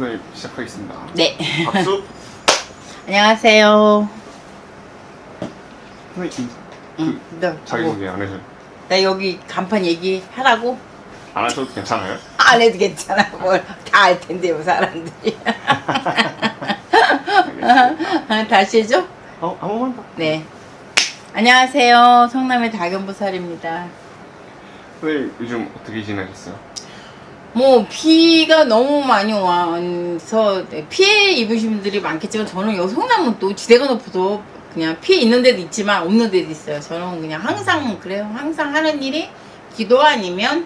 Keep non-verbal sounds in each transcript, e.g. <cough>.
채널 시작하겠습니다. 네. 박수. <laughs> 안녕하세요. 선생님 응. 너, 자기 뭐, 소개 안 해줘. 나 여기 간판 얘기하라고? 안 하셔도 괜찮아요? <laughs> 안 해도 괜찮아. 뭘 다 알 텐데, 요 사람들이. <laughs> 다시 해줘? 어, 한 번만 더. 네. 안녕하세요. 성남의 다견보살입니다. 선생님 요즘 어떻게 지내셨어요? 뭐 비가 너무 많이 와서 피해 입으신 분들이 많겠지만 저는 여기 성남은 또 지대가 높아서 그냥 피해 있는 데도 있지만 없는 데도 있어요. 저는 그냥 항상 그래요. 항상 하는 일이 기도 아니면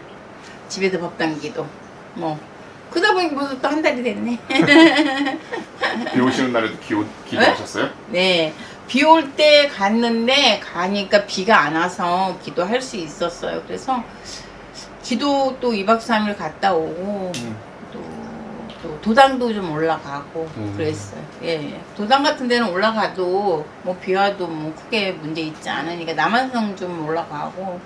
집에서 법당 기도. 뭐 그러다 보니까 벌써 또 한 달이 됐네. <laughs> 비 오시는 날에도 기도, 기도하셨어요? 네. 비 올 때 갔는데 가니까 비가 안 와서 기도할 수 있었어요. 그래서 기도 또 2박 3일 갔다 오고 음. 또, 또 도당도 좀 올라가고 음. 그랬어요. 예, 예. 도당 같은 데는 올라가도 뭐 비와도 뭐 크게 문제 있지 않으니까 남한성 좀 올라가고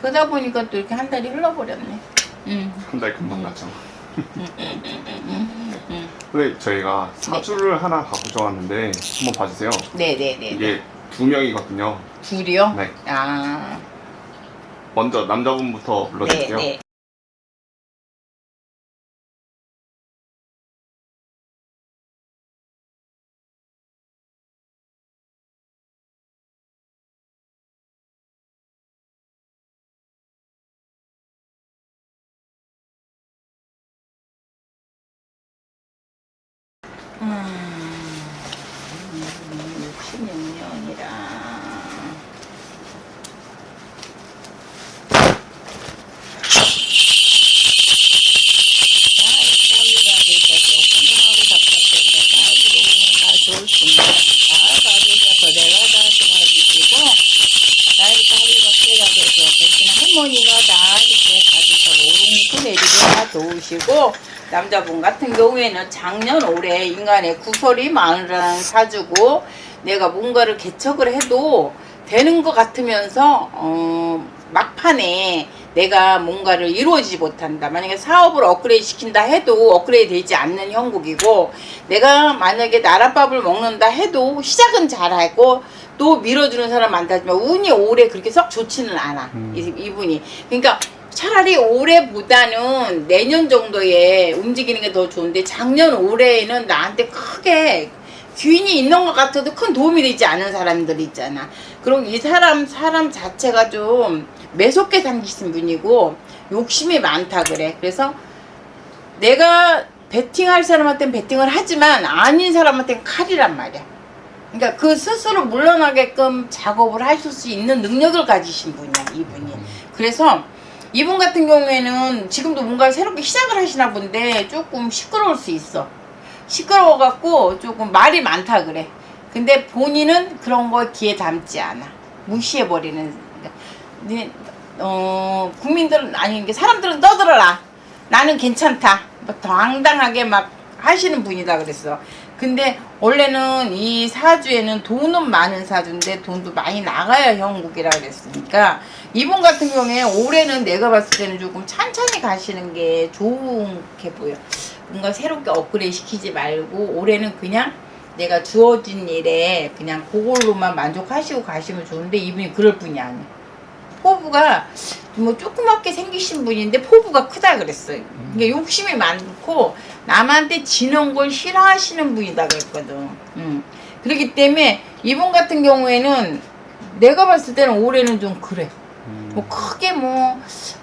그러다 보니까 또 이렇게 한 달이 흘러버렸네. 음. 한달 금방 갔죠. 음. 근데 저희가 사주를 하나 갖고 왔는데 한번 봐주세요. 네네네. 이게 두 명이거든요. 둘이요? 네. 아. 먼저 남자분부터 네, 불러드릴게요. 네. 음, 66년이라. 할머니가 나 이렇게 가지고 오롱크 내리게 도우시고 남자분 같은 경우에는 작년 올해 인간의 구설이 많으라는 사주고 내가 뭔가를 개척을 해도 되는 것 같으면서 어, 막판에 내가 뭔가를 이루어지지 못한다. 만약에 사업을 업그레이드 시킨다 해도 업그레이드 되지 않는 형국이고 내가 만약에 나랏밥을 먹는다 해도 시작은 잘하고 또 밀어주는 사람 많다지만 운이 올해 그렇게 썩 좋지는 않아. 음. 이, 이분이. 그러니까 차라리 올해보다는 내년 정도에 움직이는 게 더 좋은데 작년 올해에는 나한테 크게 귀인이 있는 것 같아도 큰 도움이 되지 않은 사람들 있잖아. 그리고 이 사람 사람 자체가 좀 매섭게 생기신 분이고 욕심이 많다 그래. 그래서 내가 베팅할 사람한테는 베팅을 하지만 아닌 사람한테는 칼이란 말이야. 그러니까 그 스스로 물러나게끔 작업을 하실 수 있는 능력을 가지신 분이야 이분이. 그래서 이분 같은 경우에는 지금도 뭔가 새롭게 시작을 하시나 본데 조금 시끄러울 수 있어. 시끄러워 갖고 조금 말이 많다 그래. 근데 본인은 그런 거에 귀에 담지 않아. 무시해 버리는. 네, 어 국민들은 아니 사람들은 떠들어라. 나는 괜찮다. 뭐 당당하게 막 하시는 분이다 그랬어. 근데 원래는 이 사주에는 돈은 많은 사주인데 돈도 많이 나가야 형국이라 그랬으니까 이분 같은 경우에 올해는 내가 봤을 때는 조금 천천히 가시는 게 좋게 보여. 뭔가 새롭게 업그레이드 시키지 말고 올해는 그냥 내가 주어진 일에 그냥 그걸로만 만족하시고 가시면 좋은데 이분이 그럴 분이 아니야. 포부가 뭐 조그맣게 생기신 분인데 포부가 크다 그랬어요. 그러니까 욕심이 많고 남한테 지는 걸 싫어하시는 분이다 그랬거든. 음. 그렇기 때문에 이분 같은 경우에는 내가 봤을 때는 올해는 좀 그래. 음. 뭐 크게 뭐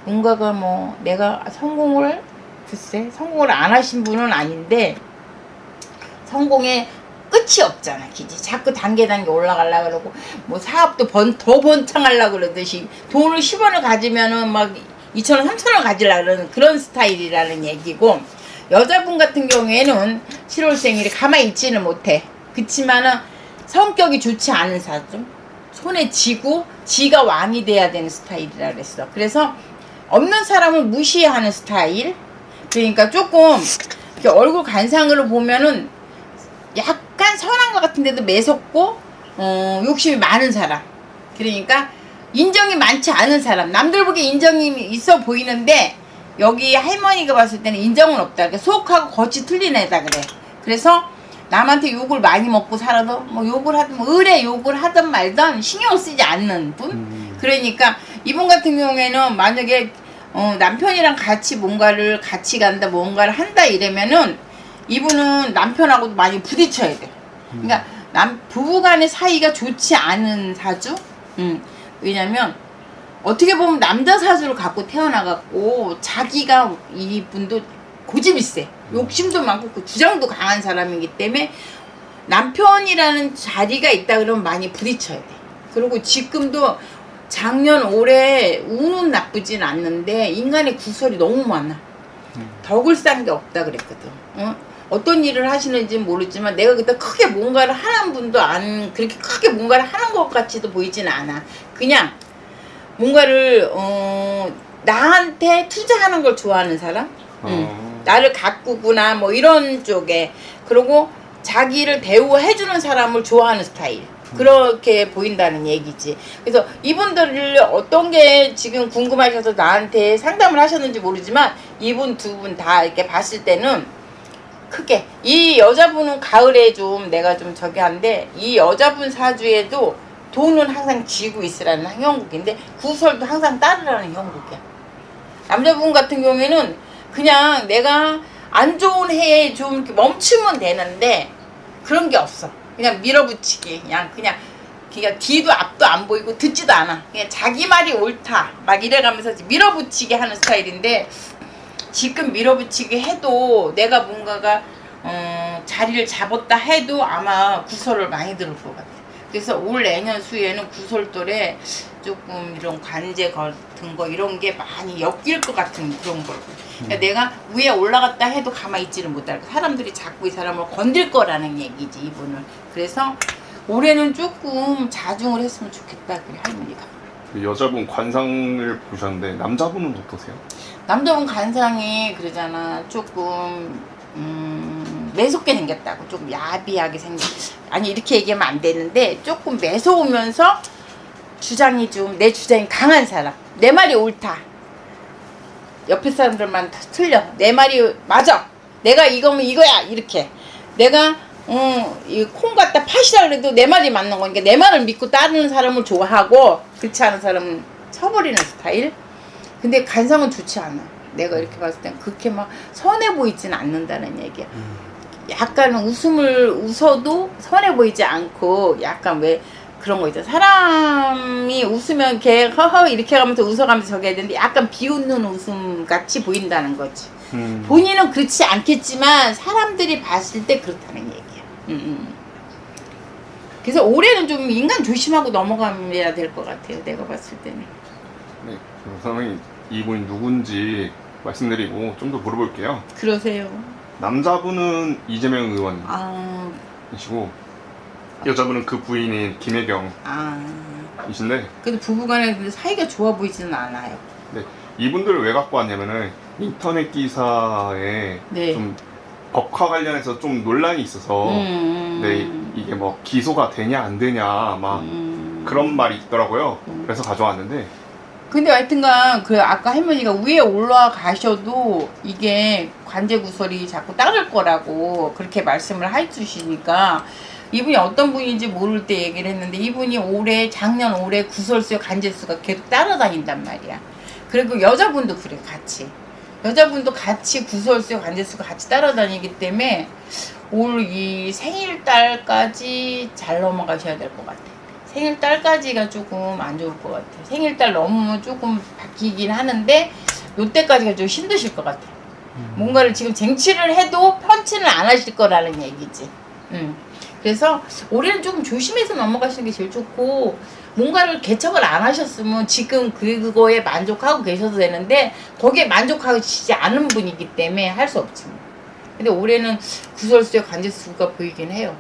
뭔가가 뭐 내가 성공을 글쎄 성공을 안 하신 분은 아닌데 성공의 끝이 없잖아 기지. 자꾸 단계 단계 올라가려 그러고 뭐 사업도 번, 더 번창하려 그러듯이 돈을 10원을 가지면은 막 2천원 3천원 가지려 그러는 그런 스타일이라는 얘기고 여자분 같은 경우에는 7월 생일이 가만히 있지는 못해. 그치만은 성격이 좋지 않은 사람 손에 쥐고 지가 왕이 돼야 되는 스타일이라 그랬어. 그래서 없는 사람을 무시하는 스타일. 그러니까 조금 얼굴 간상으로 보면은 약간 선한 것 같은데도 매섭고 어, 욕심이 많은 사람 그러니까 인정이 많지 않은 사람 남들 보기에 인정이 있어 보이는데 여기 할머니가 봤을 때는 인정은 없다. 그러니까 속하고 겉이 틀린 애다 그래. 그래서 남한테 욕을 많이 먹고 살아도 뭐 욕을 하든 뭐 의뢰 욕을 하든 말든 신경 쓰지 않는 분. 음. 그러니까 이분 같은 경우에는 만약에 어, 남편이랑 같이 뭔가를 같이 간다 뭔가를 한다 이러면은 이분은 남편하고도 많이 부딪혀야 돼. 그러니까 남 부부간의 사이가 좋지 않은 사주. 음. 왜냐면 어떻게 보면 남자 사주를 갖고 태어나갖고 자기가 이분도 고집이 세. 욕심도 많고 그 주장도 강한 사람이기 때문에 남편이라는 자리가 있다 그러면 많이 부딪혀야 돼. 그리고 지금도 작년 올해 운은 나쁘진 않는데 인간의 구설이 너무 많아. 덕을 싼게 없다 그랬거든. 어? 어떤 일을 하시는지 모르지만 내가 그때 크게 뭔가를 하는 분도 안 그렇게 크게 뭔가를 하는 것 같지도 보이진 않아. 그냥 뭔가를 어 나한테 투자하는 걸 좋아하는 사람. 응. 어. 나를 가꾸구나 뭐 이런 쪽에 그리고 자기를 대우해주는 사람을 좋아하는 스타일 그렇게 보인다는 얘기지. 그래서 이분들을 어떤 게 지금 궁금하셔서 나한테 상담을 하셨는지 모르지만 이분 두 분 다 이렇게 봤을 때는 크게. 이 여자분은 가을에 좀 내가 좀 저기 한데 이 여자분 사주에도 돈은 항상 쥐고 있으라는 형국인데 구설도 항상 따르라는 형국이야. 남자분 같은 경우에는 그냥 내가 안 좋은 해에 좀 멈추면 되는데 그런 게 없어. 그냥 밀어붙이기. 그냥 그냥 그냥 뒤도 앞도 안 보이고 듣지도 않아. 그냥 자기 말이 옳다. 막 이래가면서 밀어붙이게 하는 스타일인데 지금 밀어붙이게 해도 내가 뭔가가 어, 자리를 잡았다 해도 아마 구설을 많이 들을 것 같아. 그래서 올 내년 수에는 구설돌에 조금 이런 관제 같은 거 이런 게 많이 엮일 것 같은 그런 걸. 그러니까 내가 위에 올라갔다 해도 가만히 있지는 못할. 사람들이 자꾸 이 사람을 건들 거라는 얘기지 이분을. 그래서 올해는 조금 자중을 했으면 좋겠다 그래 할머니가. 그 여자분 관상을 보셨는데 남자분은 어떠세요? 남자분 간상이 그러잖아 조금 음, 매섭게 생겼다고 조금 야비하게 생겼 아니 이렇게 얘기하면 안 되는데 조금 매서우면서 주장이 좀 내 주장이 강한 사람. 내 말이 옳다. 옆에 사람들만 다 틀려. 내 말이 맞아. 내가 이거면 이거야. 이렇게. 내가 음이콩 갖다 파시라 그래도 내 말이 맞는 거니까 내 말을 믿고 따르는 사람을 좋아하고 그렇지 않은 사람은 쳐버리는 스타일? 근데 간상은 좋지 않아. 내가 이렇게 봤을 땐 그렇게 막 선해 보이진 않는다는 얘기야. 약간은 웃음을 웃어도 선해 보이지 않고 약간 왜 그런 거 있잖아. 사람이 웃으면 걔 허허 이렇게 가면서 웃어가면서 저기 해야 되는데 약간 비웃는 웃음 같이 보인다는 거지. 음. 본인은 그렇지 않겠지만 사람들이 봤을 때 그렇다는 얘기야. 음, 음. 그래서 올해는 좀 인간 조심하고 넘어가야 될 것 같아요. 내가 봤을 때는. 네. 그럼 선생님 이분이 누군지 말씀드리고 좀 더 물어볼게요. 그러세요. 남자분은 이재명 의원이시고 아, 여자분은 그 부인인 김혜경이신데 아. 근데 부부간에 근데 사이가 좋아 보이지는 않아요. 네. 이분들을 왜 갖고 왔냐면은 인터넷 기사에 네. 좀 법화 관련해서 좀 논란이 있어서 음. 네, 이게 뭐 기소가 되냐 안 되냐 막 음. 그런 말이 있더라고요. 음. 그래서 가져왔는데 근데 하여튼간 그 아까 할머니가 위에 올라가셔도 이게 관제 구설이 자꾸 따를 거라고 그렇게 말씀을 해주시니까 이분이 어떤 분인지 모를 때 얘기를 했는데 이분이 올해 작년 올해 구설수 관제수가 계속 따라다닌단 말이야. 그리고 여자분도 그래 같이 여자분도 같이 구설수 관제수가 같이 따라다니기 때문에 올 이 생일달까지 잘 넘어가셔야 될 것 같아. 생일달까지가 조금 안 좋을 것 같아. 생일달 넘으면 조금 바뀌긴 하는데 요때까지가 좀 힘드실 것 같아. 뭔가를 지금 쟁취를 해도 편치는 안 하실 거라는 얘기지. 음. 그래서 올해는 조금 조심해서 넘어가시는 게 제일 좋고 뭔가를 개척을 안 하셨으면 지금 그거에 만족하고 계셔도 되는데 거기에 만족하시지 않은 분이기 때문에 할 수 없지. 뭐. 근데 올해는 구설수의 관제수가 보이긴 해요.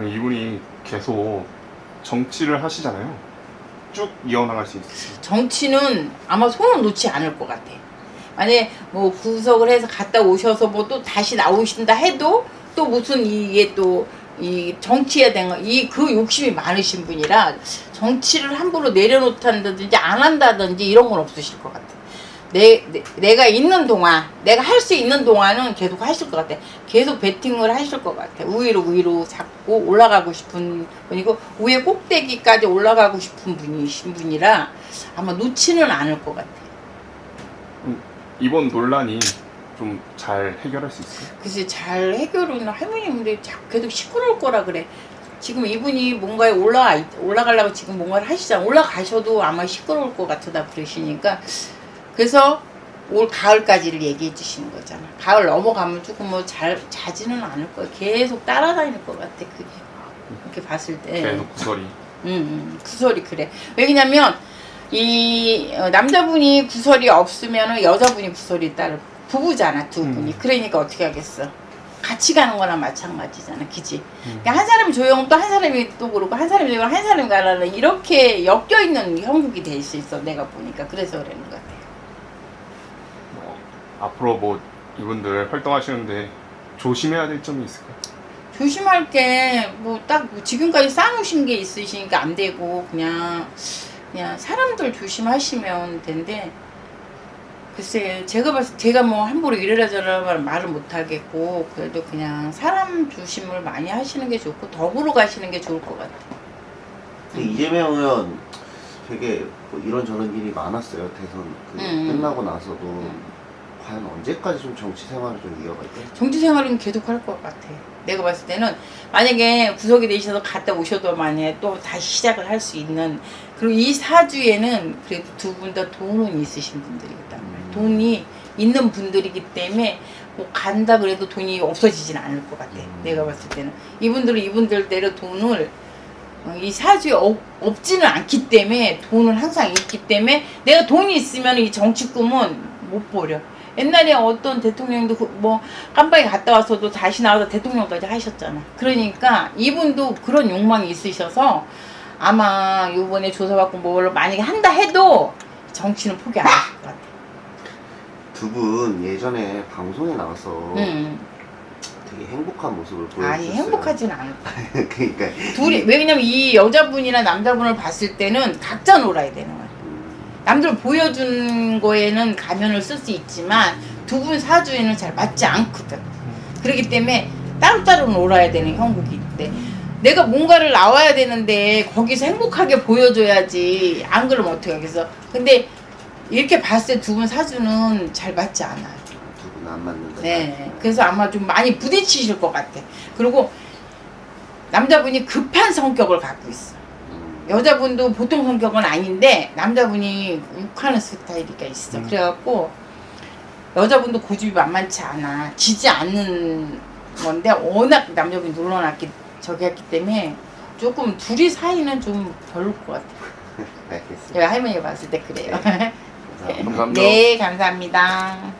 이분이 계속 정치를 하시잖아요. 쭉 이어나갈 수 있어요. 정치는 아마 손을 놓지 않을 것 같아. 만약에 뭐 구속을 해서 갔다 오셔서 뭐 또 다시 나오신다 해도 또 무슨 이게 또 이 정치에 대한 이 그 욕심이 많으신 분이라 정치를 함부로 내려놓다든지 안 한다든지 이런 건 없으실 것 같아. 내, 내, 가 있는 동안 내가 할 수 있는 동안은 계속 하실 것 같아 계속 배팅을 하실 것 같아 위로 위로 잡고 올라가고 싶은 분이고 위에 꼭대기까지 올라가고 싶은 분이신 분이라 아마 놓지는 않을 것 같아 이번 논란이 좀 잘 해결할 수 있어요? 글쎄 잘 해결은 자꾸 계속 시끄러울 거라 그래. 지금 이분이 뭔가에 올라 올라가려고 지금 뭔가를 하시잖아. 올라가셔도 아마 시끄러울 것 같다 그러시니까 그래서 올 가을까지를 얘기해 주시는 거잖아. 가을 넘어가면 조금 뭐 잘 자지는 않을 거야. 계속 따라다닐 것 같아. 그게 이렇게 봤을 때. 계속 구설이. 음, 음, 구설이 그래. 왜냐면 이 어, 남자분이 구설이 없으면 여자분이 구설이 따를 부부잖아 두 분이. 음. 그러니까 어떻게 하겠어? 같이 가는 거랑 마찬가지잖아, 그지? 음. 그러니까 한 사람이 조용 또한 사람이 또 그러고 한 사람이 조용 한 사람이 가라는 이렇게 엮여 있는 형국이 될 수 있어 내가 보니까 그래서 그러는 것 같아. 뭐, 앞으로 뭐 이분들 활동하시는데 조심해야 될 점이 있을까요? 조심할 게 뭐 딱 지금까지 쌓아놓으신 게 있으시니까 안 되고 그냥 그냥 사람들 조심하시면 된대. 글쎄 제가 봤을 때 제가 뭐 함부로 이래라 저래라 말을 못 하겠고 그래도 그냥 사람 조심을 많이 하시는 게 좋고 더불어 가시는 게 좋을 것 같아. 근데 이재명 의원 되게 뭐 이런저런 일이 많았어요. 대선 그 음. 끝나고 나서도 음. 과연 언제까지 좀 정치 생활을 좀 이어갈까요? 정치 생활은 계속 할 것 같아. 내가 봤을 때는 만약에 구속이 되셔서 갔다 오셔도 만약에 또 다시 시작을 할 수 있는 그리고 이 사주에는 그래도 두 분 다 돈은 있으신 분들이거든. 음. 돈이 있는 분들이기 때문에 뭐 간다 그래도 돈이 없어지진 않을 것 같아. 음. 내가 봤을 때는 이분들은 이분들대로 돈을 어, 이 사주에 없, 없지는 않기 때문에 돈은 항상 있기 때문에 내가 돈이 있으면 이 정치 꿈은 못 버려. 옛날에 어떤 대통령도 그뭐 깜빡이 갔다 와서도 다시 나와서 대통령까지 하셨잖아. 그러니까 이분도 그런 욕망이 있으셔서 아마 요번에 조사받고 뭘 만약에 한다 해도 정치는 포기 안 하실 것 같아. 두 분 예전에 방송에 나와서 음. 되게 행복한 모습을 보여주셨어요. 아니 않을 거야. <laughs> 그러니까 둘이 이- 왜냐면 이 여자분이나 남자분을 봤을 때는 각자 놀아야 되는 거야. 음, 남들 보여준 거에는 가면을 쓸 수 있지만 두 분 사주에는 잘 맞지 않거든. 그렇기 때문에 따로따로 놀아야 되는 형국인데 내가 뭔가를 나와야 되는데 거기서 행복하게 보여줘야지 안 그러면 어떻게 하겠어. 근데 이렇게 봤을 때 두 분 사주는 잘 맞지 않아요. 두 분 안 맞는다. 네. 그래서 아마 좀 많이 부딪히실 것 같아. 그리고 남자분이 급한 성격을 갖고 있어. 음, 여자분도 보통 성격은 아닌데 남자분이 욱하는 스타일이가 있어. 음. 그래갖고 여자분도 고집이 만만치 않아. 지지 않는 건데 워낙 남자분이 눌러놨기 저기 했기 때문에 조금 둘이 사이는 좀 별로일 것 같아. <laughs> 알겠습니다. 제가 할머니가 봤을 때 그래요. 감사합니다. <laughs> 감사합니다. 네, 감사합니다.